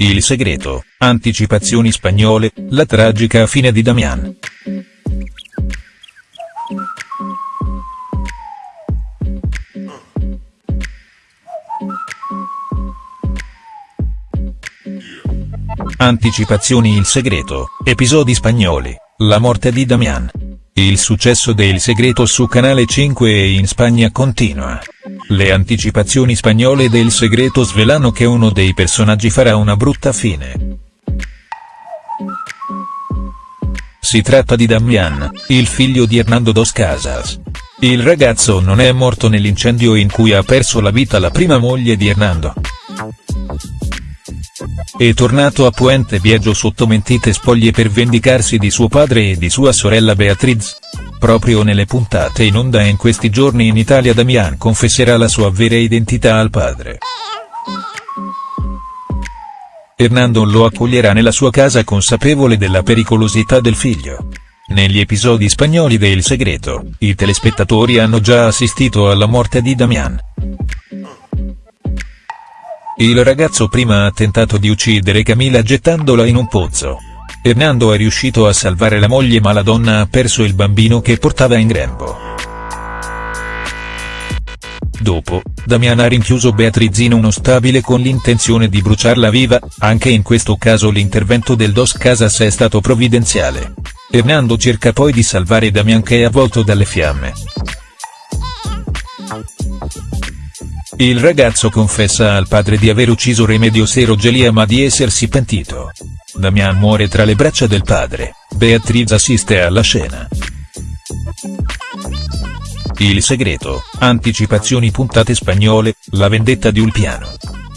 Il segreto, anticipazioni spagnole, la tragica fine di Damian. Anticipazioni Il segreto, episodi spagnoli, la morte di Damian. Il successo de Il segreto su Canale 5 e in Spagna continua. Le anticipazioni spagnole del segreto svelano che uno dei personaggi farà una brutta fine. Si tratta di Damian, il figlio di Hernando dos Casas. Il ragazzo non è morto nell'incendio in cui ha perso la vita la prima moglie di Hernando. È tornato a Puente Viejo sotto mentite spoglie per vendicarsi di suo padre e di sua sorella Beatriz. Proprio nelle puntate in onda in questi giorni in Italia Damian confesserà la sua vera identità al padre. Hernando lo accoglierà nella sua casa consapevole della pericolosità del figlio. Negli episodi spagnoli de Il Segreto, i telespettatori hanno già assistito alla morte di Damian. Il ragazzo prima ha tentato di uccidere Camila gettandola in un pozzo. Hernando è riuscito a salvare la moglie ma la donna ha perso il bambino che portava in grembo. Dopo, Damian ha rinchiuso Beatriz in uno stabile con l'intenzione di bruciarla viva, anche in questo caso l'intervento del Dos Casas è stato provvidenziale. Hernando cerca poi di salvare Damian che è avvolto dalle fiamme. Il ragazzo confessa al padre di aver ucciso Remedios e Rogelia ma di essersi pentito. Damian muore tra le braccia del padre, Beatriz assiste alla scena. Il segreto, anticipazioni puntate spagnole, la vendetta di Ulpiano.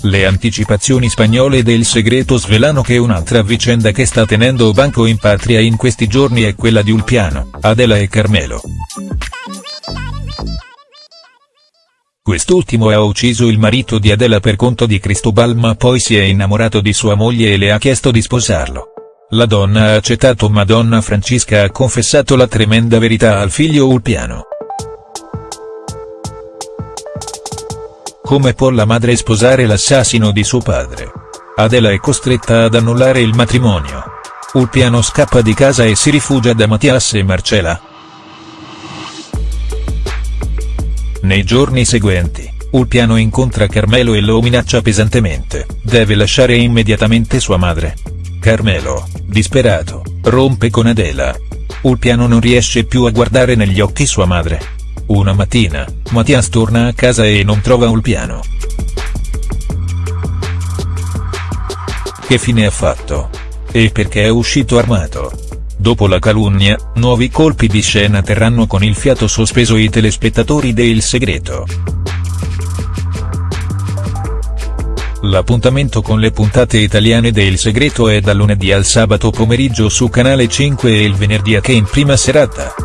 Le anticipazioni spagnole del segreto svelano che un'altra vicenda che sta tenendo banco in patria in questi giorni è quella di Ulpiano, Adela e Carmelo. Quest'ultimo ha ucciso il marito di Adela per conto di Cristobal ma poi si è innamorato di sua moglie e le ha chiesto di sposarlo. La donna ha accettato ma donna Francisca ha confessato la tremenda verità al figlio Ulpiano. Come può la madre sposare l'assassino di suo padre? Adela è costretta ad annullare il matrimonio. Ulpiano scappa di casa e si rifugia da Mattias e Marcela. Nei giorni seguenti, Ulpiano incontra Carmelo e lo minaccia pesantemente, deve lasciare immediatamente sua madre. Carmelo, disperato, rompe con Adela. Ulpiano non riesce più a guardare negli occhi sua madre. Una mattina, Mattias torna a casa e non trova Ulpiano. Che fine ha fatto? E perché è uscito armato? Dopo la calunnia, nuovi colpi di scena terranno con il fiato sospeso i telespettatori de Il Segreto. L'appuntamento con le puntate italiane de Il Segreto è dal lunedì al sabato pomeriggio su Canale 5 e il venerdì anche in prima serata.